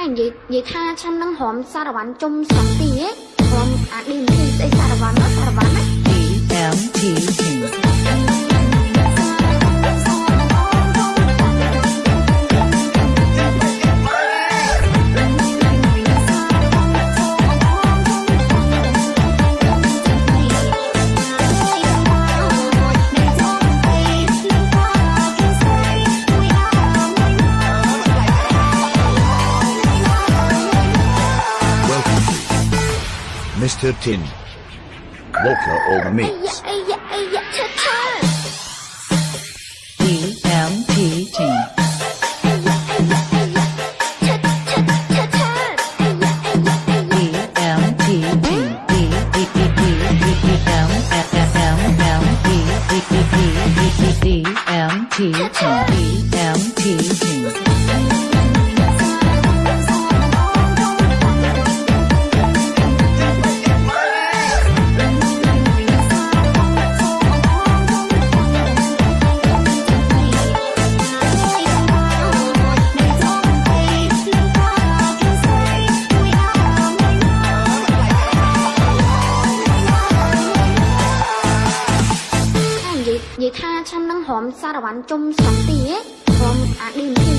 ហើយនិយាយនិយាយថាខ្ញុំនឹងរំសារវ៉ាន់ជុំស្រុកទីហ៎រំអាឌីមទីស្អីសារវ៉ាន់ណាសារវ៉ាន់ Mr. Tin. Boca on mix. EMP team. D M T T D M T T. យាយនិយាយថាខ្ញុំនឹងរំសារវ៉ាន់ជុំស្រុកទីហ៎រំអាឌីម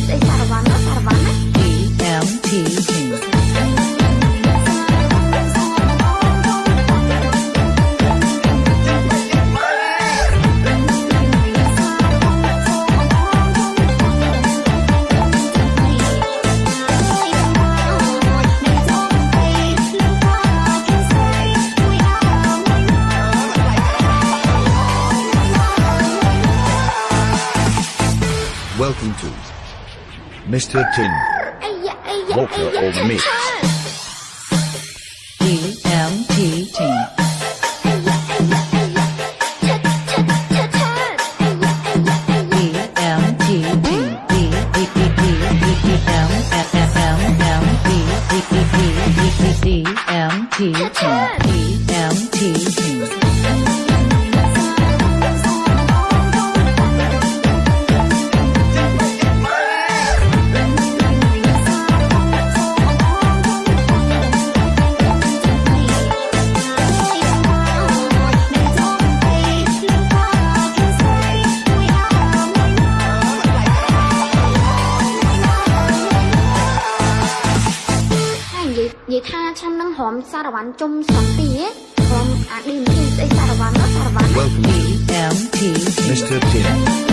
Welcome to Mr. Tin Walker of me. EMT ថាខ្ញុំនឹងរំសារវ៉ាន់ជុំស្រុកទីហ៎រំអាឌីមទីស្អីសារវ៉ាន់ណាសារវ៉ាន់ណា Welcome to EMP Team. Mr. Tin.